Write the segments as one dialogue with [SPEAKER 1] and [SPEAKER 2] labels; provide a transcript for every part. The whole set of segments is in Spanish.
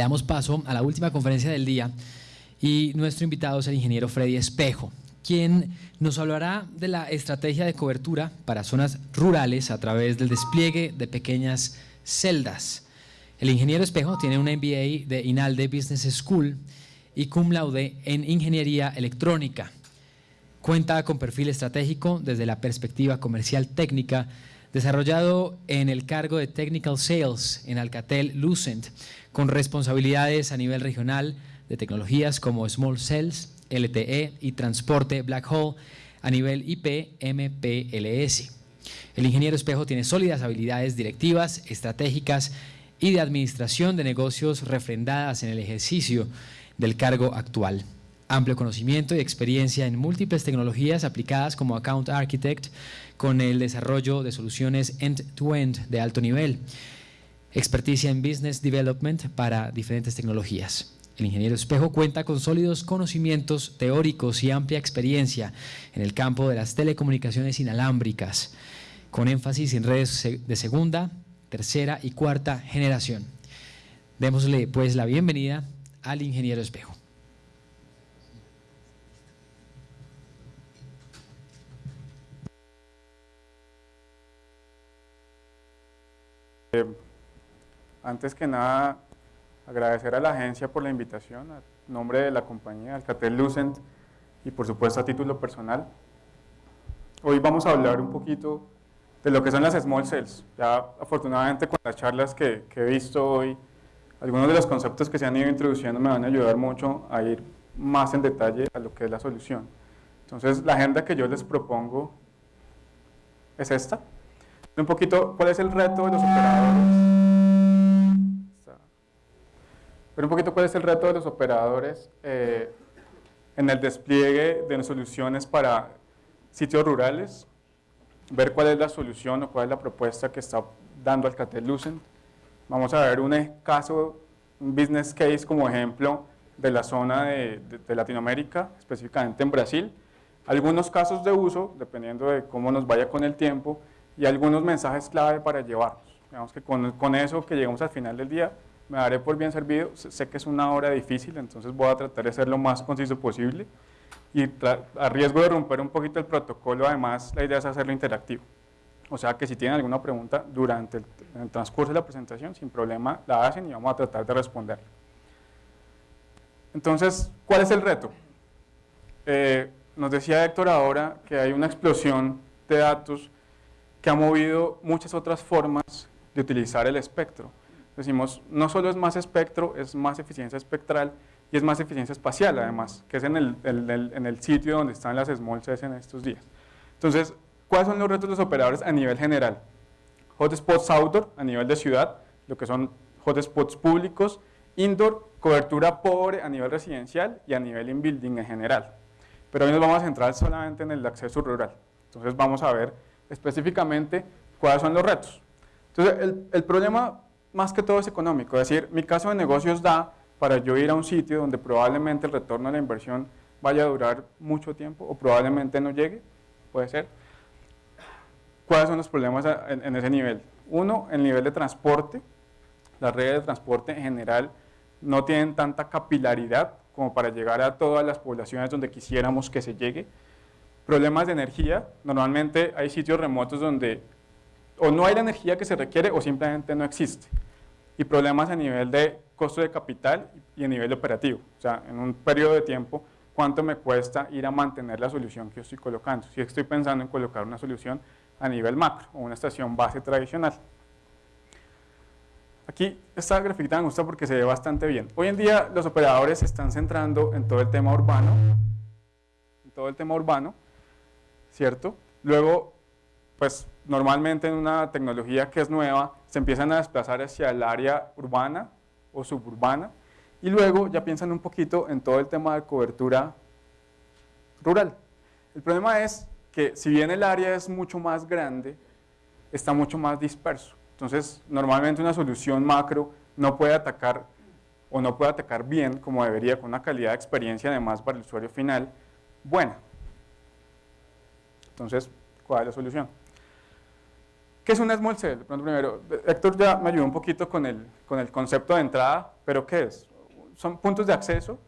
[SPEAKER 1] Le damos paso a la última conferencia del día y nuestro invitado es el ingeniero Freddy Espejo, quien nos hablará de la estrategia de cobertura para zonas rurales a través del despliegue de pequeñas celdas. El ingeniero Espejo tiene un MBA de INALDE Business School y cum laude en Ingeniería Electrónica. Cuenta con perfil estratégico desde la perspectiva comercial técnica, desarrollado en el cargo de Technical Sales en Alcatel Lucent, con responsabilidades a nivel regional de tecnologías como Small Cells, LTE y transporte Black Hole a nivel IP MPLS. El ingeniero Espejo tiene sólidas habilidades directivas, estratégicas y de administración de negocios refrendadas en el ejercicio del cargo actual. Amplio conocimiento y experiencia en múltiples tecnologías aplicadas como Account Architect con el desarrollo de soluciones end-to-end -end de alto nivel. Experticia en Business Development para diferentes tecnologías. El ingeniero Espejo cuenta con sólidos conocimientos teóricos y amplia experiencia en el campo de las telecomunicaciones inalámbricas, con énfasis en redes de segunda, tercera y cuarta generación. Démosle pues la bienvenida al ingeniero Espejo.
[SPEAKER 2] Eh, antes que nada, agradecer a la agencia por la invitación, a nombre de la compañía Alcatel Lucent y por supuesto a título personal. Hoy vamos a hablar un poquito de lo que son las small cells. Ya afortunadamente con las charlas que, que he visto hoy, algunos de los conceptos que se han ido introduciendo me van a ayudar mucho a ir más en detalle a lo que es la solución. Entonces, la agenda que yo les propongo es esta. Un poquito, ¿cuál es el reto de los operadores? Un poquito, ¿cuál es el reto de los operadores eh, en el despliegue de soluciones para sitios rurales? Ver cuál es la solución o cuál es la propuesta que está dando Alcatel Lucent Vamos a ver un caso, un business case como ejemplo de la zona de, Latinoamérica, específicamente en Brasil. Algunos casos de uso, dependiendo de cómo nos vaya con el tiempo, y algunos mensajes clave para llevarnos. Digamos que con, con eso que llegamos al final del día, me daré por bien servido. Sé que es una hora difícil, entonces voy a tratar de ser lo más conciso posible. Y a riesgo de romper un poquito el protocolo, además, la idea es hacerlo interactivo. O sea que si tienen alguna pregunta durante el, transcurso de la presentación, sin problema la hacen y vamos a tratar de responder. Entonces, ¿cuál es el reto? Eh, nos decía Héctor ahora que hay una explosión de datos que ha movido muchas otras formas de utilizar el espectro. Decimos, no solo es más espectro, es más eficiencia espectral y es más eficiencia espacial además, que es en el, en el sitio donde están las small cells en estos días. Entonces, ¿Cuáles son los retos de los operadores a nivel general? Hotspots outdoor, a nivel de ciudad, lo que son hotspots públicos, indoor, cobertura pobre a nivel residencial y a nivel in-building en general. Pero hoy nos vamos a centrar solamente en el acceso rural. Entonces vamos a ver específicamente cuáles son los retos. Entonces el, el problema más que todo es económico, es decir, mi caso de negocios da para yo ir a un sitio donde probablemente el retorno de la inversión vaya a durar mucho tiempo o probablemente no llegue, puede ser. ¿Cuáles son los problemas en, ese nivel? Uno, el nivel de transporte. Las redes de transporte en general no tienen tanta capilaridad como para llegar a todas las poblaciones donde quisiéramos que se llegue. Problemas de energía. Normalmente hay sitios remotos donde o no hay la energía que se requiere o simplemente no existe. Y problemas a nivel de costo de capital y a nivel operativo. O sea, en un periodo de tiempo, ¿cuánto me cuesta ir a mantener la solución que yo estoy colocando? Si estoy pensando en colocar una solución a nivel macro o una estación base tradicional. Aquí esta grafiquita me gusta porque se ve bastante bien. Hoy en día los operadores se están centrando en todo el tema urbano, en todo el tema urbano, ¿cierto? Luego, pues normalmente en una tecnología que es nueva, se empiezan a desplazar hacia el área urbana o suburbana y luego ya piensan un poquito en todo el tema de cobertura rural. El problema es que si bien el área es mucho más grande, está mucho más disperso. Entonces, normalmente una solución macro no puede atacar o no puede atacar bien como debería, con una calidad de experiencia además para el usuario final buena. Entonces, ¿cuál es la solución? ¿Qué es una small cell? Primero, Héctor ya me ayudó un poquito con el, con el concepto de entrada, pero ¿qué es? Son puntos de acceso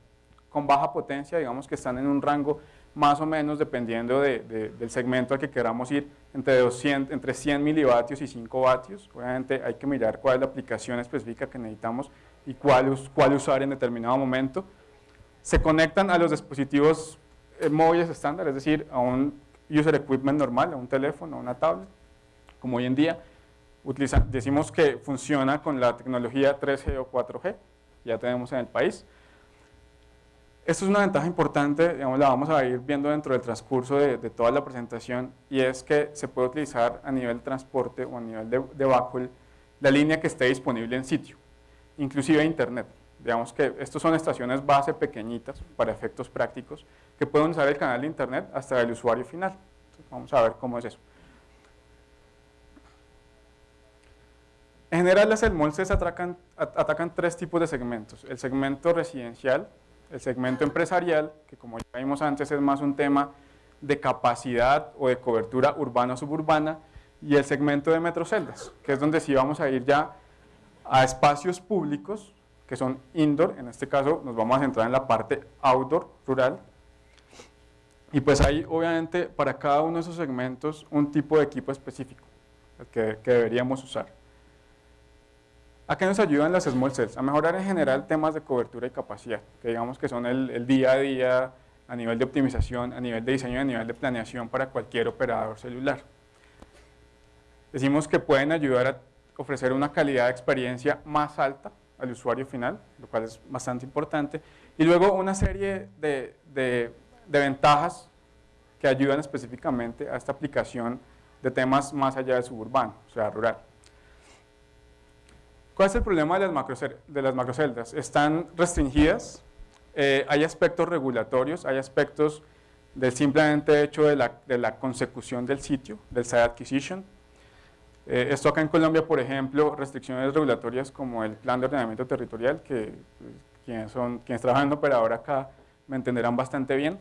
[SPEAKER 2] con baja potencia, digamos que están en un rango más o menos, dependiendo del segmento al que queramos ir, entre, 200, entre 100 milivatios y 5 vatios. Obviamente hay que mirar cuál es la aplicación específica que necesitamos y cuál, cuál usar en determinado momento. Se conectan a los dispositivos eh, móviles estándar, es decir, a un user equipment normal, un teléfono, una tablet, como hoy en día. decimos que funciona con la tecnología 3G o 4G, ya tenemos en el país. Esto es una ventaja importante, digamos, la vamos a ir viendo dentro del transcurso de, toda la presentación y es que se puede utilizar a nivel transporte o a nivel de, de backhaul la línea que esté disponible en sitio, inclusive internet. Digamos que estos son estaciones base pequeñitas para efectos prácticos que pueden usar el canal de internet hasta el usuario final. vamos a ver cómo es eso. En general las ELMOLCES atacan, atacan tres tipos de segmentos. El segmento residencial, el segmento empresarial, que como ya vimos antes es más un tema de capacidad o de cobertura urbana-suburbana, y el segmento de metroceldas, que es donde sí vamos a ir ya a espacios públicos, que son indoor, en este caso nos vamos a centrar en la parte outdoor, rural, y pues hay obviamente para cada uno de esos segmentos un tipo de equipo específico que, que deberíamos usar. ¿A qué nos ayudan las small cells? A mejorar en general temas de cobertura y capacidad, que digamos que son el, día a día a nivel de optimización, a nivel de diseño a nivel de planeación para cualquier operador celular. Decimos que pueden ayudar a ofrecer una calidad de experiencia más alta al usuario final, lo cual es bastante importante, y luego una serie de, de ventajas que ayudan específicamente a esta aplicación de temas más allá del suburbano, o sea, rural. ¿Cuál es el problema de las, macroceldas? De macroceldas? Están restringidas, eh, hay aspectos regulatorios, hay aspectos del simplemente hecho de la, de la consecución del sitio, del site acquisition. Eh, esto acá en Colombia, por ejemplo, restricciones regulatorias como el plan de ordenamiento territorial, que pues, quienes, son, quienes trabajan en operador acá me entenderán bastante bien.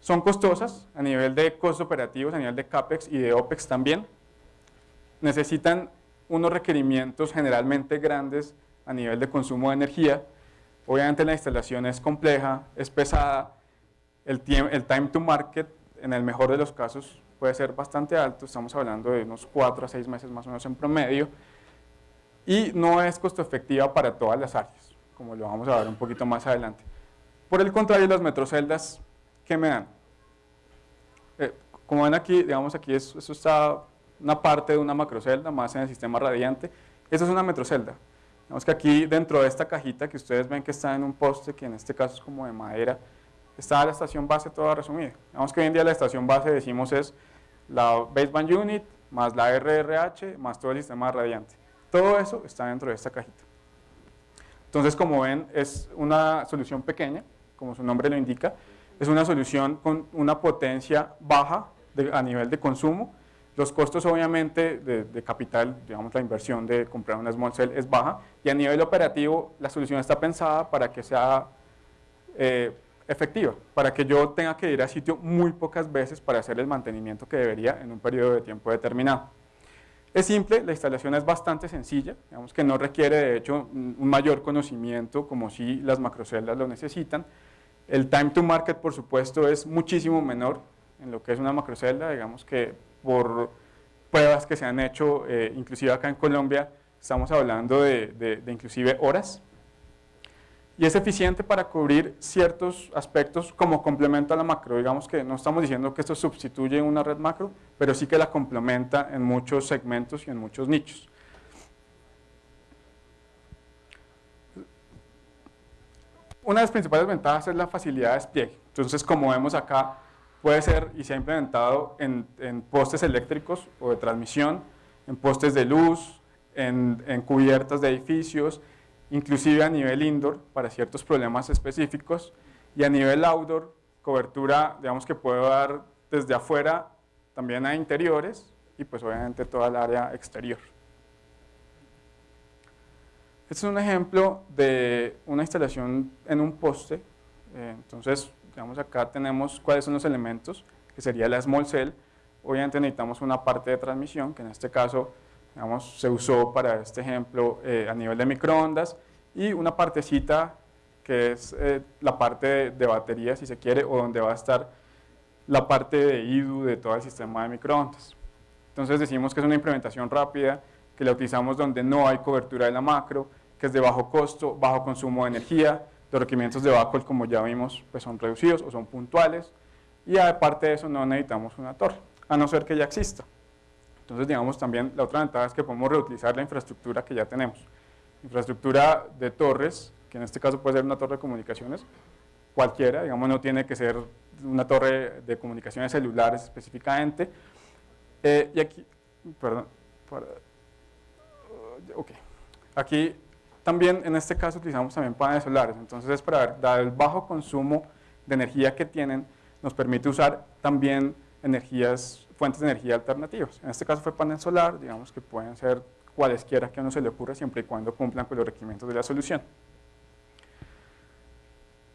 [SPEAKER 2] Son costosas a nivel de costos operativos, a nivel de CAPEX y de OPEX también. Necesitan unos requerimientos generalmente grandes a nivel de consumo de energía. Obviamente la instalación es compleja, es pesada, el, el time to market en el mejor de los casos puede ser bastante alto, estamos hablando de unos 4 a 6 meses más o menos en promedio, y no es costo efectiva para todas las áreas, como lo vamos a ver un poquito más adelante. Por el contrario, las metroceldas, ¿qué me dan? Eh, como ven aquí, digamos aquí, eso, eso está una parte de una macrocelda más en el sistema radiante. Esa es una metrocelda. Vemos que aquí dentro de esta cajita que ustedes ven que está en un poste, que en este caso es como de madera, está la estación base toda resumida. Vemos que hoy en día la estación base decimos es la baseband unit más la RRH más todo el sistema radiante. Todo eso está dentro de esta cajita. Entonces, como ven, es una solución pequeña, como su nombre lo indica, es una solución con una potencia baja a nivel de consumo, los costos obviamente de, capital, digamos la inversión de comprar una small cell es baja y a nivel operativo la solución está pensada para que sea eh, efectiva, para que yo tenga que ir a sitio muy pocas veces para hacer el mantenimiento que debería en un periodo de tiempo determinado. Es simple, la instalación es bastante sencilla, digamos que no requiere de hecho un mayor conocimiento como si las macroceldas lo necesitan. El time to market por supuesto es muchísimo menor en lo que es una macrocelda, digamos que por pruebas que se han hecho, eh, inclusive acá en Colombia, estamos hablando de, inclusive horas, y es eficiente para cubrir ciertos aspectos como complemento a la macro. Digamos que no estamos diciendo que esto sustituye una red macro, pero sí que la complementa en muchos segmentos y en muchos nichos. Una de las principales ventajas es la facilidad de despliegue. Entonces, como vemos acá, puede ser y se ha implementado en, postes eléctricos o de transmisión, en postes de luz, en, cubiertas de edificios, inclusive a nivel indoor para ciertos problemas específicos y a nivel outdoor, cobertura, digamos que puede dar desde afuera también a interiores y pues obviamente toda el área exterior. Este es un ejemplo de una instalación en un poste, eh, entonces Digamos acá tenemos cuáles son los elementos, que sería la small cell. Obviamente necesitamos una parte de transmisión, que en este caso digamos, se usó para este ejemplo eh, a nivel de microondas, y una partecita que es eh, la parte de, batería, si se quiere, o donde va a estar la parte de IDU de todo el sistema de microondas. Entonces decimos que es una implementación rápida, que la utilizamos donde no hay cobertura de la macro, que es de bajo costo, bajo consumo de energía, los requerimientos de backup, como ya vimos, pues son reducidos o son puntuales, y aparte de eso no necesitamos una torre, a no ser que ya exista. Entonces, digamos, también la otra ventaja es que podemos reutilizar la infraestructura que ya tenemos. Infraestructura de torres, que en este caso puede ser una torre de comunicaciones, cualquiera, digamos, no tiene que ser una torre de comunicaciones celulares específicamente. Eh, y aquí, perdón, para, ok, aquí también en este caso utilizamos también paneles solares, entonces es para dar el bajo consumo de energía que tienen, nos permite usar también energías, fuentes de energía alternativas. En este caso fue panel solar, digamos que pueden ser cualesquiera que a uno se le ocurra siempre y cuando cumplan con los requerimientos de la solución.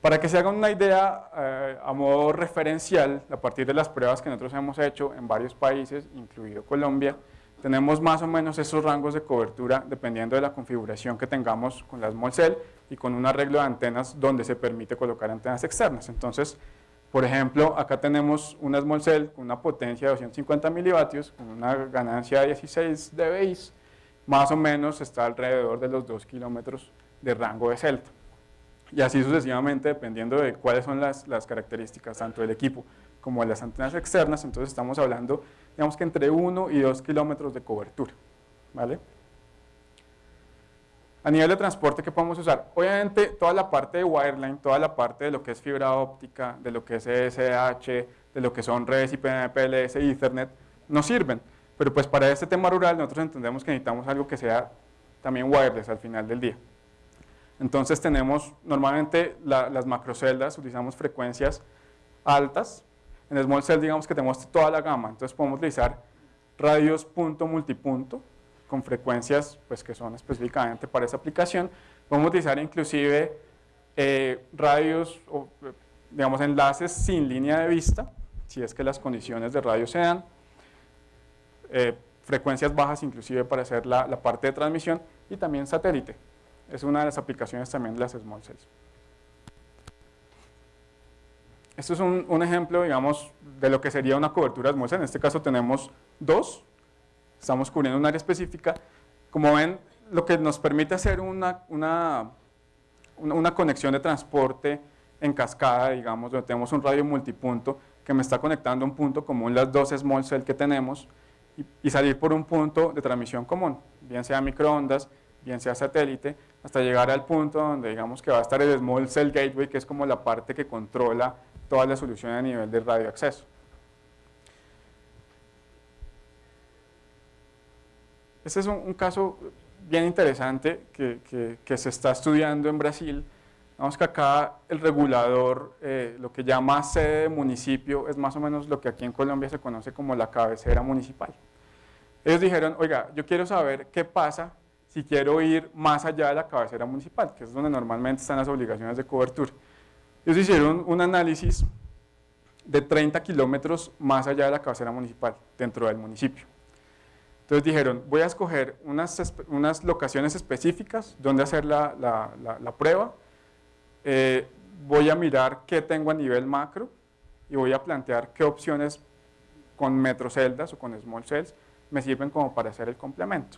[SPEAKER 2] Para que se hagan una idea eh, a modo referencial, a partir de las pruebas que nosotros hemos hecho en varios países, incluido Colombia, tenemos más o menos esos rangos de cobertura dependiendo de la configuración que tengamos con la Small Cell y con un arreglo de antenas donde se permite colocar antenas externas. Entonces, por ejemplo, acá tenemos una Small Cell con una potencia de 250 milivatios, con una ganancia de 16 dBi, más o menos está alrededor de los 2 kilómetros de rango de celda. Y así sucesivamente, dependiendo de cuáles son las, las características tanto del equipo como de las antenas externas, entonces estamos hablando, digamos que entre 1 y 2 kilómetros de cobertura. ¿vale? A nivel de transporte, ¿qué podemos usar? Obviamente, toda la parte de wireline, toda la parte de lo que es fibra óptica, de lo que es SDH, de lo que son redes IPMPLS y Ethernet, nos sirven. Pero pues para este tema rural nosotros entendemos que necesitamos algo que sea también wireless al final del día. Entonces tenemos normalmente las macroceldas, utilizamos frecuencias altas. En Small Cell digamos que tenemos toda la gama, entonces podemos utilizar radios punto multipunto, con frecuencias pues, que son específicamente para esa aplicación. Podemos utilizar inclusive eh, radios digamos enlaces sin línea de vista, si es que las condiciones de radio se dan, eh, frecuencias bajas inclusive para hacer la, la, parte de transmisión y también satélite. Es una de las aplicaciones también de las small cells. Esto es un, un ejemplo, digamos, de lo que sería una cobertura small cell. En este caso tenemos dos, estamos cubriendo un área específica. Como ven, lo que nos permite hacer una, una, una conexión de transporte en cascada, digamos, donde tenemos un radio multipunto que me está conectando a un punto común, las dos small cell que tenemos, y, salir por un punto de transmisión común, bien sea microondas, bien sea satélite, hasta llegar al punto donde digamos que va a estar el small cell gateway, que es como la parte que controla toda la solución a nivel de radio acceso. Este es un, un caso bien interesante que, que, que, se está estudiando en Brasil. Vamos que acá el regulador, eh, lo que llama sede de municipio, es más o menos lo que aquí en Colombia se conoce como la cabecera municipal. Ellos dijeron, oiga, yo quiero saber qué pasa si quiero ir más allá de la cabecera municipal, que es donde normalmente están las obligaciones de cobertura. Ellos hicieron un análisis de 30 kilómetros más allá de la cabecera municipal, dentro del municipio. Entonces dijeron, voy a escoger unas, unas locaciones específicas donde hacer la, la, la, la prueba, eh, voy a mirar qué tengo a nivel macro y voy a plantear qué opciones con metroceldas o con small cells me sirven como para hacer el complemento.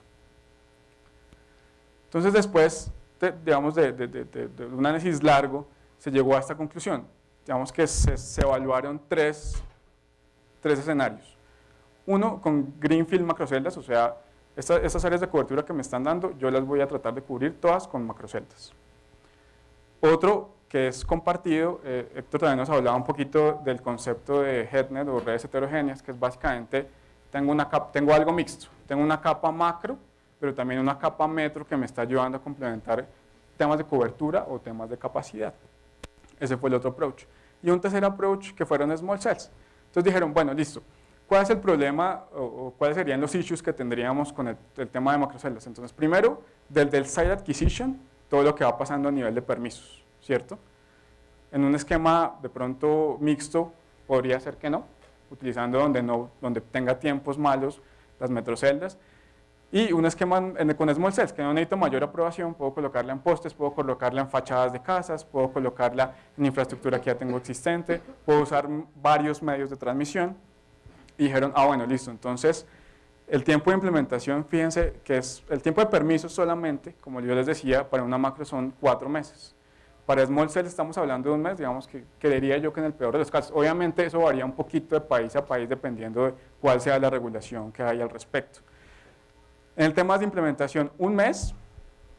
[SPEAKER 2] Entonces después, de, digamos, de, de, de, un análisis largo, se llegó a esta conclusión. Digamos que se, se evaluaron tres, tres escenarios. Uno, con Greenfield macroceldas, o sea, esta, estas áreas de cobertura que me están dando, yo las voy a tratar de cubrir todas con macroceldas. Otro, que es compartido, eh, Héctor también nos hablaba un poquito del concepto de HeadNet o redes heterogéneas, que es básicamente, tengo, una tengo algo mixto, tengo una capa macro, pero también una capa metro que me está ayudando a complementar temas de cobertura o temas de capacidad. Ese fue el otro approach. Y un tercer approach que fueron small cells. Entonces dijeron, bueno, listo, ¿cuál es el problema o, o cuáles serían los issues que tendríamos con el, el tema de macroceldas? Entonces, primero, del, del site acquisition, todo lo que va pasando a nivel de permisos, ¿cierto? En un esquema de pronto mixto, podría ser que no, utilizando donde, no, donde tenga tiempos malos las metroceldas, Y un esquema con small cells, que no necesito mayor aprobación, puedo colocarla en postes, puedo colocarla en fachadas de casas, puedo colocarla en infraestructura que ya tengo existente, puedo usar varios medios de transmisión. Dijeron, ah bueno, listo, entonces el tiempo de implementación, fíjense que es el tiempo de permiso solamente, como yo les decía, para una macro son cuatro meses. Para Small Cell estamos hablando de un mes, digamos que creería yo que en el peor de los casos. Obviamente eso varía un poquito de país a país dependiendo de cuál sea la regulación que hay al respecto. En el tema de implementación, un mes,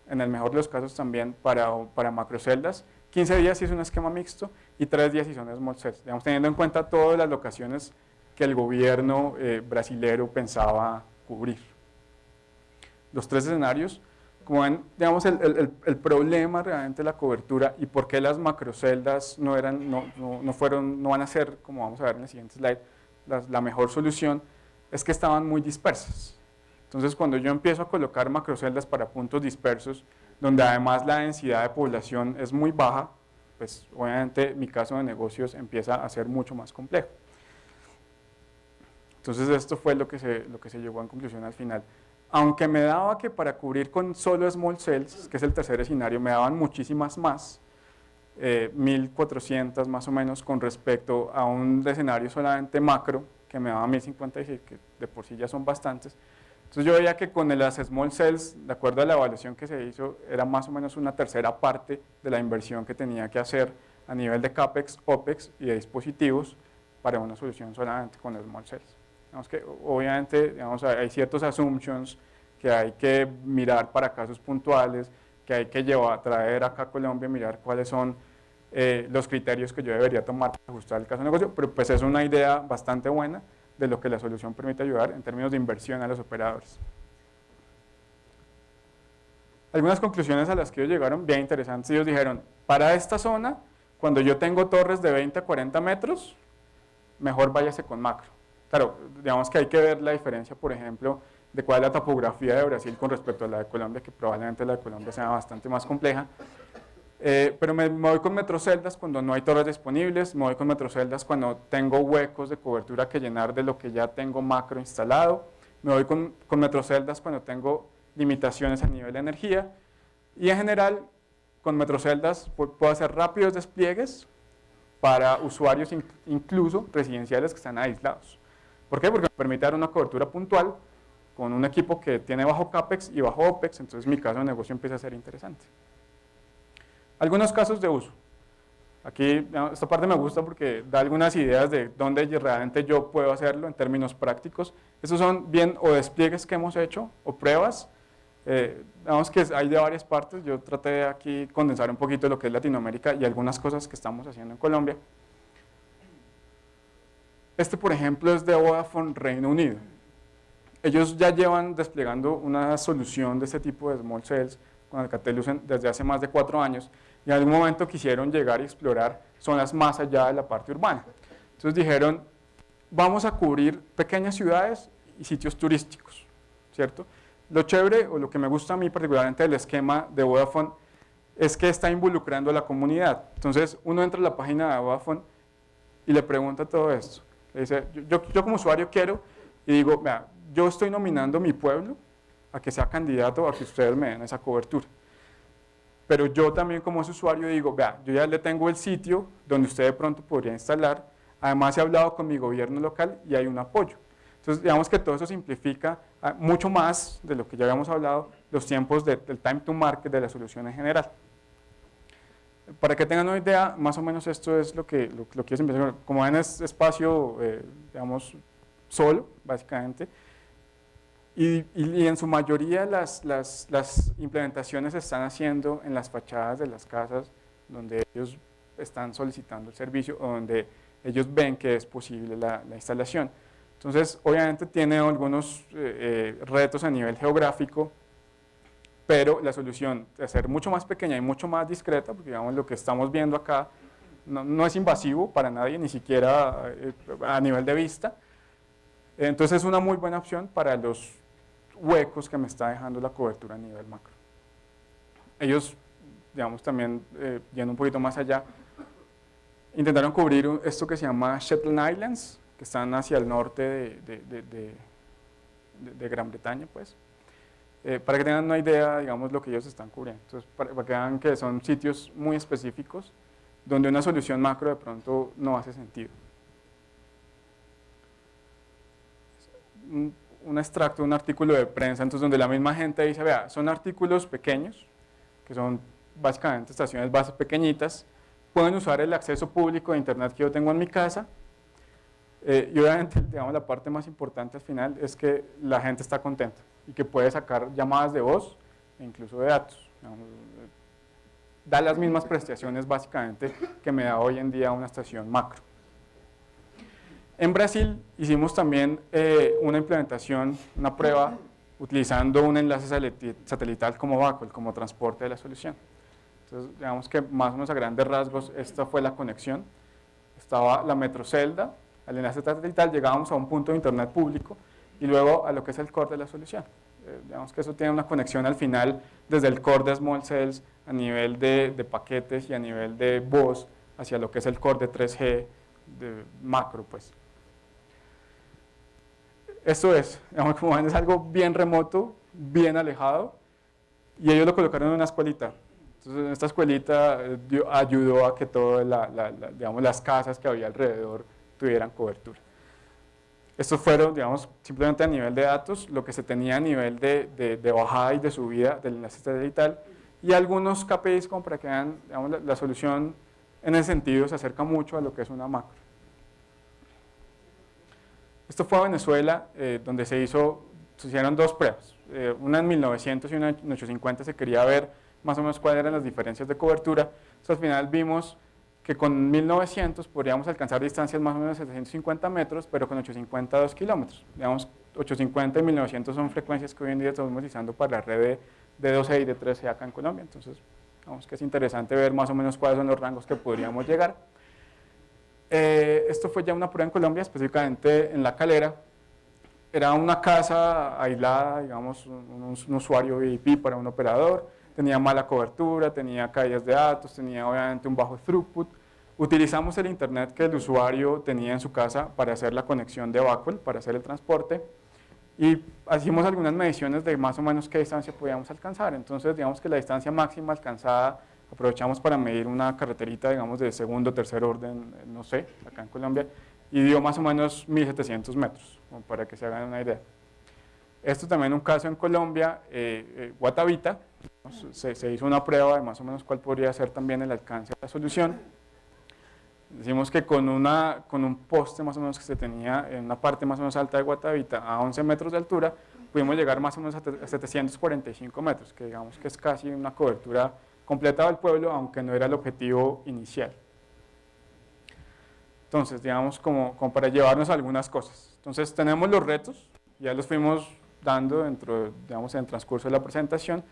[SPEAKER 2] en el mejor de los casos también para, para macroceldas, 15 días si es un esquema mixto y 3 días si son small cells, digamos, teniendo en cuenta todas las locaciones que el gobierno eh, brasilero pensaba cubrir. Los tres escenarios, como ven, digamos, el, problema realmente de la cobertura y por qué las macroceldas no, eran, no, no, fueron, no van a ser, como vamos a ver en el siguiente slide, la, mejor solución, es que estaban muy dispersas. Entonces, cuando yo empiezo a colocar macroceldas para puntos dispersos, donde además la densidad de población es muy baja, pues obviamente mi caso de negocios empieza a ser mucho más complejo. Entonces esto fue lo que se, lo que se llegó en conclusión al final aunque me daba que para cubrir con solo small cells, que es el tercer escenario, me daban muchísimas más, 1400 eh, más o menos con respecto a un escenario solamente macro, que me daba 1056, que de por sí ya son bastantes. Entonces yo veía que con las small cells, de acuerdo a la evaluación que se hizo, era más o menos una tercera parte de la inversión que tenía que hacer a nivel de CAPEX, OPEX y de dispositivos para una solución solamente con small cells obviamente hay ciertos assumptions que hay que mirar para casos puntuales, que hay que llevar, traer acá a Colombia, mirar cuáles son eh, los criterios que yo debería tomar para ajustar el caso de negocio, pero pues es una idea bastante buena de lo que la solución permite ayudar en términos de inversión a los operadores. Algunas conclusiones a las que ellos llegaron bien interesantes. Ellos dijeron, para esta zona, cuando yo tengo torres de 20 a 40 metros, mejor váyase con macro. Claro, digamos que hay que ver la diferencia, por ejemplo, de cuál es la topografía de Brasil con respecto a la de Colombia, que probablemente la de Colombia sea bastante más compleja. Eh, pero me, voy con metroceldas cuando no hay torres disponibles, me voy con metroceldas cuando tengo huecos de cobertura que llenar de lo que ya tengo macro instalado, me voy con, con metroceldas cuando tengo limitaciones a nivel de energía y en general con metroceldas puedo hacer rápidos despliegues para usuarios incluso residenciales que están aislados. ¿Por qué? Porque me permite dar una cobertura puntual con un equipo que tiene bajo CAPEX y bajo OPEX, entonces mi caso de negocio empieza a ser interesante. Algunos casos de uso. Aquí esta parte me gusta porque da algunas ideas de dónde realmente yo puedo hacerlo en términos prácticos. Estos son bien o despliegues que hemos hecho o pruebas. Eh, que hay de varias partes. Yo traté de aquí condensar un poquito lo que es Latinoamérica y algunas cosas que estamos haciendo en Colombia. Este, por ejemplo, es de Vodafone Reino Unido. Ellos ya llevan desplegando una solución de este tipo de small cells con Alcatel desde hace más de cuatro años y en algún momento quisieron llegar y explorar zonas más allá de la parte urbana. Entonces dijeron, vamos a cubrir pequeñas ciudades y sitios turísticos, ¿cierto? Lo chévere, o lo que me gusta a mí particularmente del esquema de Vodafone, es que está involucrando a la comunidad. Entonces uno entra a la página de Vodafone y le pregunta todo esto. Dice, yo, yo, como usuario quiero, y digo, vea, yo estoy nominando mi pueblo a que sea candidato a que ustedes me den esa cobertura. Pero yo también como usuario digo, vea, yo ya le tengo el sitio donde usted de pronto podría instalar, además he hablado con mi gobierno local y hay un apoyo. Entonces, digamos que todo eso simplifica ah, mucho más de lo que ya habíamos hablado, los tiempos del time to market de la solución en general. Para que tengan una idea, más o menos esto es lo que, lo, lo empezar. Como ven es espacio, eh, digamos, solo, básicamente, y, en su mayoría las, las, implementaciones se están haciendo en las fachadas de las casas donde ellos están solicitando el servicio o donde ellos ven que es posible la, la instalación. Entonces, obviamente tiene algunos eh, eh, retos a nivel geográfico, pero la solución de ser mucho más pequeña y mucho más discreta, porque digamos lo que estamos viendo acá no, es invasivo para nadie, ni siquiera eh, a nivel de vista, entonces es una muy buena opción para los huecos que me está dejando la cobertura a nivel macro. Ellos, digamos también, eh, yendo un poquito más allá, intentaron cubrir esto que se llama Shetland Islands, que están hacia el norte de, de, de Gran Bretaña, pues, eh, para que tengan una idea, digamos, lo que ellos están cubriendo. Entonces, para, que vean que son sitios muy específicos donde una solución macro de pronto no hace sentido. Un, un extracto, un artículo de prensa, entonces donde la misma gente dice, vea, son artículos pequeños, que son básicamente estaciones bases pequeñitas, pueden usar el acceso público de internet que yo tengo en mi casa, eh, y obviamente, digamos, la parte más importante al final es que la gente está contenta y que puede sacar llamadas de voz e incluso de datos. Digamos, da las mismas prestaciones básicamente que me da hoy en día una estación macro. En Brasil hicimos también eh, una implementación, una prueba, utilizando un enlace satelital como BACOL, como transporte de la solución. Entonces, digamos que más o menos a grandes rasgos, esta fue la conexión. Estaba la metrocelda, al enlace satelital llegábamos a un punto de internet público y luego a lo que es el core de la solución. Eh, digamos que eso tiene una conexión al final desde el core de Small Cells a nivel de, paquetes y a nivel de voz hacia lo que es el core de 3G de macro. Pues. Esto es, digamos, como ven, es algo bien remoto, bien alejado y ellos lo colocaron en una escuelita. Entonces, esta escuelita eh, ayudó a que todas las casas que había alrededor tuvieran cobertura. Estos fueron, digamos, simplemente a nivel de datos, lo que se tenía a nivel de, de, bajada y de subida del enlace satelital y algunos KPIs como para que vean, digamos, la, la, solución en ese sentido se acerca mucho a lo que es una macro. Esto fue a Venezuela, eh, donde se, hizo, se hicieron dos pruebas, eh, una en 1900 y una en 850 se quería ver más o menos cuáles eran las diferencias de cobertura, entonces al final vimos que con 1900 podríamos alcanzar distancias más o menos de 750 metros, pero con 850 2 kilómetros. Digamos, 850 y 1900 son frecuencias que hoy en día estamos utilizando para la red de, de 12 y de 13 acá en Colombia, entonces digamos que es interesante ver más o menos cuáles son los rangos que podríamos llegar. Eh, esto fue ya una prueba en Colombia, específicamente en La Calera. Era una casa aislada, digamos, un, un usuario VIP para un operador, tenía mala cobertura, tenía caídas de datos, tenía obviamente un bajo throughput. Utilizamos el internet que el usuario tenía en su casa para hacer la conexión de Backwell, para hacer el transporte y hicimos algunas mediciones de más o menos qué distancia podíamos alcanzar. Entonces, digamos que la distancia máxima alcanzada aprovechamos para medir una carreterita, digamos, de segundo o tercer orden, no sé, acá en Colombia, y dio más o menos 1.700 metros, para que se hagan una idea. Esto también un caso en Colombia, eh, eh, Guatavita, se, se, hizo una prueba de más o menos cuál podría ser también el alcance de la solución. Decimos que con, una, con un poste más o menos que se tenía en una parte más o menos alta de Guatavita a 11 metros de altura, pudimos llegar más o menos a 745 metros, que digamos que es casi una cobertura completa del pueblo, aunque no era el objetivo inicial. Entonces, digamos, como, como para llevarnos a algunas cosas. Entonces, tenemos los retos, ya los fuimos dando dentro, digamos, en el transcurso de la presentación,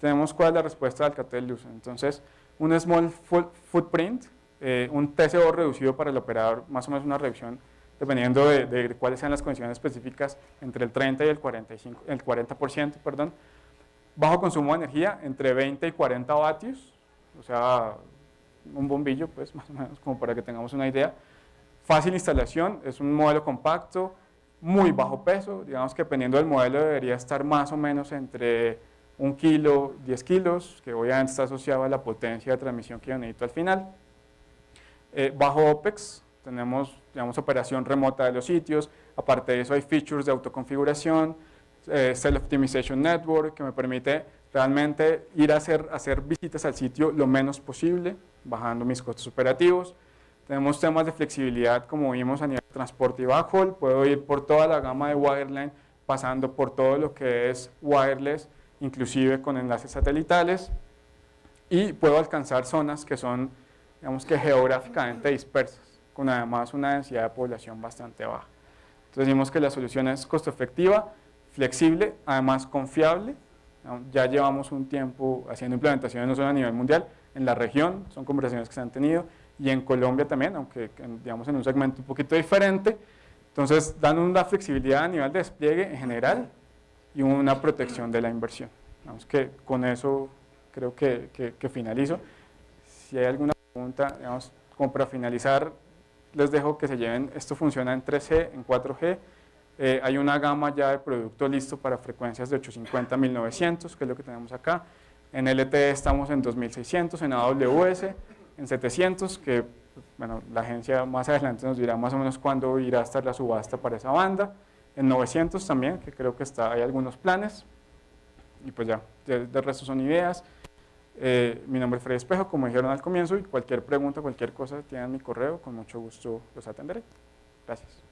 [SPEAKER 2] tenemos cuál es la respuesta del cartel. Entonces, un small footprint, eh, un TCO reducido para el operador, más o menos una reducción, dependiendo de, de, cuáles sean las condiciones específicas, entre el 30 y el, 45, el 40%, perdón. Bajo consumo de energía, entre 20 y 40 vatios, o sea, un bombillo, pues, más o menos, como para que tengamos una idea. Fácil instalación, es un modelo compacto, muy bajo peso, digamos que dependiendo del modelo debería estar más o menos entre un kilo, 10 kilos, que obviamente está asociado a la potencia de transmisión que yo necesito al final. Eh, bajo OPEX, tenemos digamos, operación remota de los sitios, aparte de eso hay features de autoconfiguración, eh, Self-Optimization Network, que me permite realmente ir a hacer, hacer visitas al sitio lo menos posible, bajando mis costos operativos. Tenemos temas de flexibilidad, como vimos a nivel de transporte y backhaul, puedo ir por toda la gama de wireline, pasando por todo lo que es wireless, inclusive con enlaces satelitales, y puedo alcanzar zonas que son, digamos que geográficamente dispersas, con además una densidad de población bastante baja. Entonces decimos que la solución es costo efectiva, flexible, además confiable, ya llevamos un tiempo haciendo implementaciones no solo a nivel mundial, en la región, son conversaciones que se han tenido, y en Colombia también, aunque digamos en un segmento un poquito diferente. Entonces dan una flexibilidad a nivel de despliegue en general y una protección de la inversión. Vamos que con eso creo que, que, que finalizo. Si hay alguna pregunta, digamos, como para finalizar, les dejo que se lleven, esto funciona en 3G, en 4G, Eh, hay una gama ya de producto listo para frecuencias de 850 1900, que es lo que tenemos acá. En LTE estamos en 2600, en AWS en 700, que bueno, la agencia más adelante nos dirá más o menos cuándo irá a estar la subasta para esa banda. En 900 también, que creo que está, hay algunos planes. Y pues ya, de, resto son ideas. Eh, mi nombre es Freddy Espejo, como dijeron al comienzo, y cualquier pregunta, cualquier cosa, tienen mi correo, con mucho gusto los atenderé. Gracias.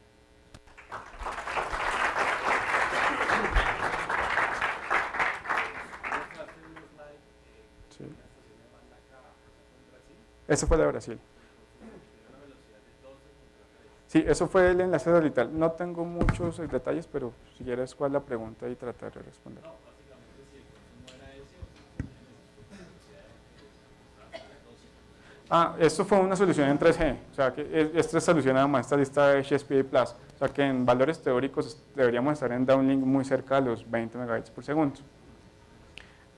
[SPEAKER 2] Eso fue de Brasil. Sí, eso fue el enlace orbital. No tengo muchos detalles, pero si quieres, ¿cuál es la pregunta? Y tratar de responder. Ah, esto fue una solución en 3G, o sea, que esta solución además esta lista de HSPA+, Plus, o sea que en valores teóricos deberíamos estar en downlink muy cerca de los 20 megabits por segundo.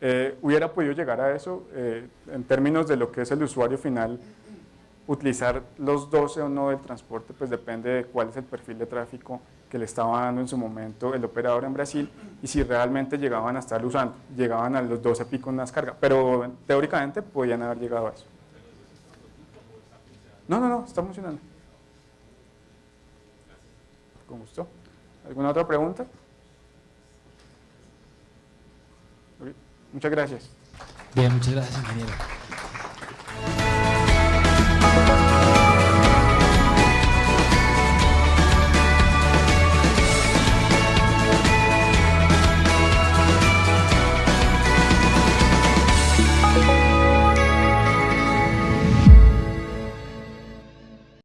[SPEAKER 2] Eh, hubiera podido llegar a eso eh, en términos de lo que es el usuario final, utilizar los 12 o no del transporte, pues depende de cuál es el perfil de tráfico que le estaba dando en su momento el operador en Brasil y si realmente llegaban a estar usando, llegaban a los 12 picos más carga, pero teóricamente podían haber llegado a eso. No, no, no, está funcionando. Con gusto. ¿Alguna otra pregunta? Muchas gracias.
[SPEAKER 1] Bien, muchas gracias, ingeniero.